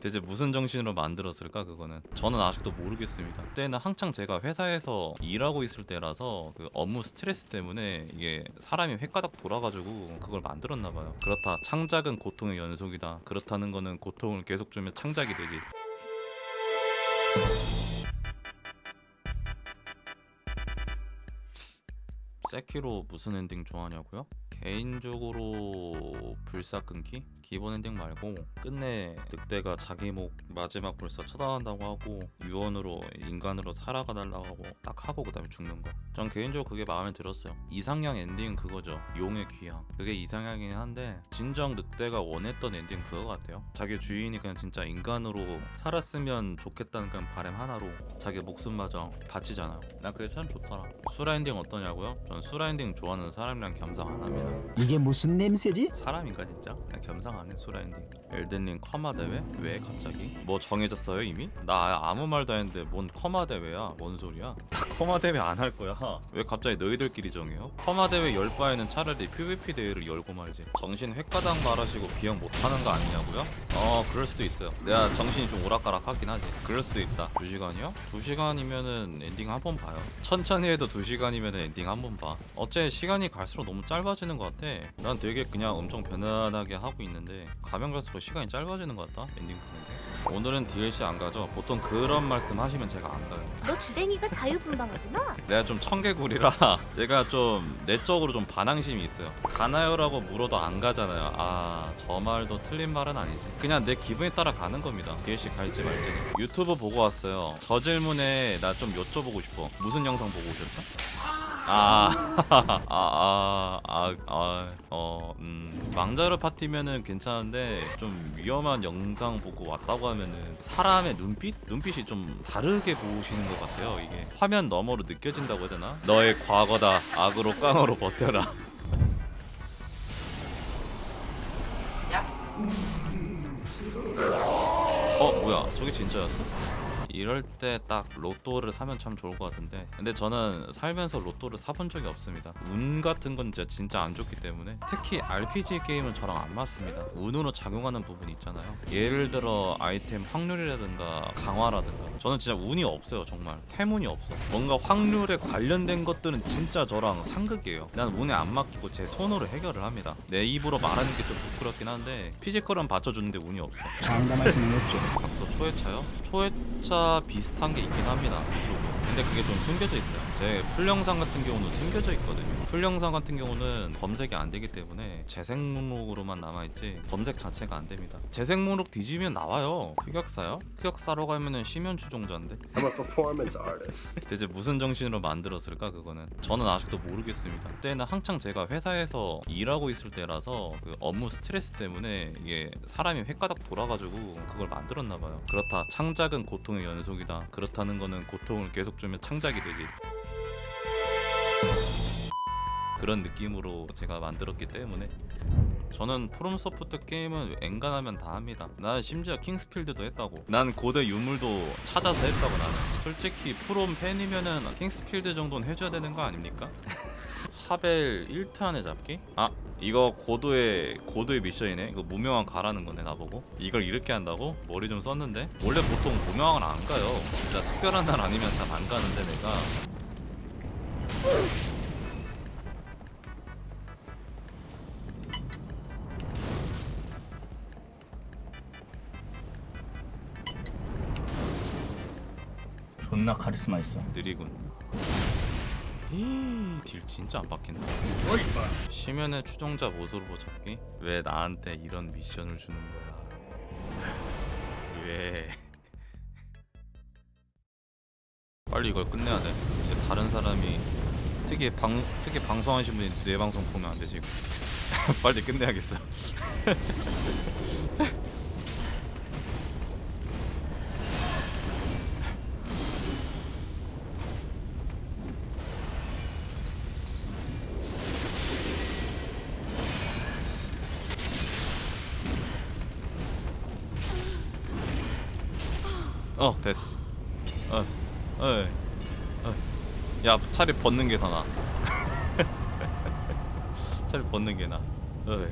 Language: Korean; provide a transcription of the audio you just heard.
대체 무슨 정신으로 만들었을까 그거는? 저는 아직도 모르겠습니다. 그때는 한창 제가 회사에서 일하고 있을 때라서 그 업무 스트레스 때문에 이게 사람이 회까닥 돌아가지고 그걸 만들었나 봐요. 그렇다. 창작은 고통의 연속이다. 그렇다는 거는 고통을 계속 주면 창작이 되지. 세키로 무슨 엔딩 좋아하냐고요? 개인적으로 불사 끊기? 기본 엔딩 말고 끝내 늑대가 자기 목 마지막 불사 처단한다고 하고 유언으로 인간으로 살아가달라고 하고 딱 하고 그 다음에 죽는 거. 전 개인적으로 그게 마음에 들었어요. 이상향 엔딩은 그거죠. 용의 귀향. 그게 이상향이긴 한데 진정 늑대가 원했던 엔딩 그거 같아요. 자기 주인이 그냥 진짜 인간으로 살았으면 좋겠다는 그냥 바람 하나로 자기 목숨마저 바치잖아요. 난 그게 참 좋더라. 수라 엔딩 어떠냐고요? 전 수라 엔딩 좋아하는 사람이랑 겸상 안 합니다. 이게 무슨 냄새지? 사람인가 진짜? 그냥 겸상 안해 수라 엔딩 엘든링 커마 대회? 왜 갑자기? 뭐 정해졌어요 이미? 나 아무 말도 안 했는데 뭔 커마 대회야? 뭔 소리야? 나 커마 대회 안 할 거야 왜 갑자기 너희들끼리 정해요? 커마 대회 열 바에는 차라리 PVP 대회를 열고 말지 정신 횟가닥 말 하시고 비용 못하는 거 아니냐고요? 어 그럴 수도 있어요. 내가 정신이 좀 오락가락 하긴 하지. 그럴 수도 있다. 2시간이요? 2시간이면은 엔딩 한 번 봐요. 천천히 해도 2시간이면은 엔딩 한 번봐. 어째 시간이 갈수록 너무 짧아지는 것 같아. 난 되게 그냥 엄청 편안하게 하고 있는데 가면 갈수록 시간이 짧아지는 것 같다 엔딩 보는 게 오늘은 DLC 안 가죠? 보통 그런 말씀 하시면 제가 안 가요. 너 주댕이가 자유분방하구나. 내가 좀 청개구리라 제가 좀 내적으로 좀 반항심이 있어요. 가나요라고 물어도 안 가잖아요. 아 저 말도 틀린 말은 아니지. 그냥 내 기분에 따라 가는 겁니다. DLC 갈지 말지는 유튜브 보고 왔어요. 저 질문에 나 좀 여쭤보고 싶어. 무슨 영상 보고 오셨죠? 아, 아, 아, 아, 아, 어, 음, 망자르 파티면은 괜찮은데 좀 위험한 영상 보고 왔다고 하면은 사람의 눈빛, 눈빛이 좀 다르게 보시는 것 같아요. 이게 화면 너머로 느껴진다고 해야 되나? 너의 과거다. 악으로 깡으로 버텨라. 어, 뭐야? 저게 진짜였어? 이럴 때 딱 로또를 사면 참 좋을 것 같은데. 근데 저는 살면서 로또를 사본 적이 없습니다. 운 같은 건 진짜, 진짜 안 좋기 때문에. 특히 RPG 게임은 저랑 안 맞습니다. 운으로 작용하는 부분이 있잖아요. 예를 들어 아이템 확률이라든가 강화라든가. 저는 진짜 운이 없어요 정말. 태문이 없어. 뭔가 확률에 관련된 것들은 진짜 저랑 상극이에요. 난 운에 안 맡기고 제 손으로 해결을 합니다. 내 입으로 말하는 게 좀 부끄럽긴 한데 피지컬은 받쳐주는데 운이 없어. 장담할 수는 없죠. 각서 초회차요? 초회차 비슷한 게 있긴 합니다. 유튜브 근데 그게 좀 숨겨져 있어요. 제 풀영상 같은 경우는 숨겨져 있거든요. 풀영상 같은 경우는 검색이 안 되기 때문에 재생 목록으로만 남아있지 검색 자체가 안 됩니다. 재생 목록 뒤지면 나와요. 흑역사요? 흑역사로 가면은 심연 추종자인데. I'm a performance artist. 대체 무슨 정신으로 만들었을까 그거는? 저는 아직도 모르겠습니다. 그때는 한창 제가 회사에서 일하고 있을 때라서 그 업무 스트레스 때문에 이게 사람이 회까닥 돌아가지고 그걸 만들었나 봐요. 그렇다. 창작은 고통의 연속이다. 그렇다는 거는 고통을 계속 주면 창작이 되지 그런 느낌으로 제가 만들었기 때문에 저는 프롬 소프트 게임은 엔간하면 다 합니다. 난 심지어 킹스필드도 했다고. 난 고대 유물도 찾아서 했다고 나는. 솔직히 프롬 팬이면은 킹스필드 정도는 해줘야 되는 거 아닙니까? 하벨 1트 안에 잡기? 아 이거 고도의 고도의 미션이네. 이거 무명왕 가라는 거네 나보고. 이걸 이렇게 한다고? 머리 좀 썼는데. 원래 보통 무명왕을 안 가요. 진짜 특별한 날 아니면 잘 안 가는데 내가. 존나 카리스마 있어. 느리군. 딜 진짜 안 박힌다. 심연의 추종자 모습으로 잡기? 왜 나한테 이런 미션을 주는 거야? 왜? 빨리 이걸 끝내야 돼. 이제 다른 사람이 특히 방 특히 방송하신 분이 내 방송 보면 안 되지. 빨리 끝내야겠어. 어 됐어. 어, 어, 어. 야 차라리 벗는 게 더 나. 차라리 벗는 게 나. 어이.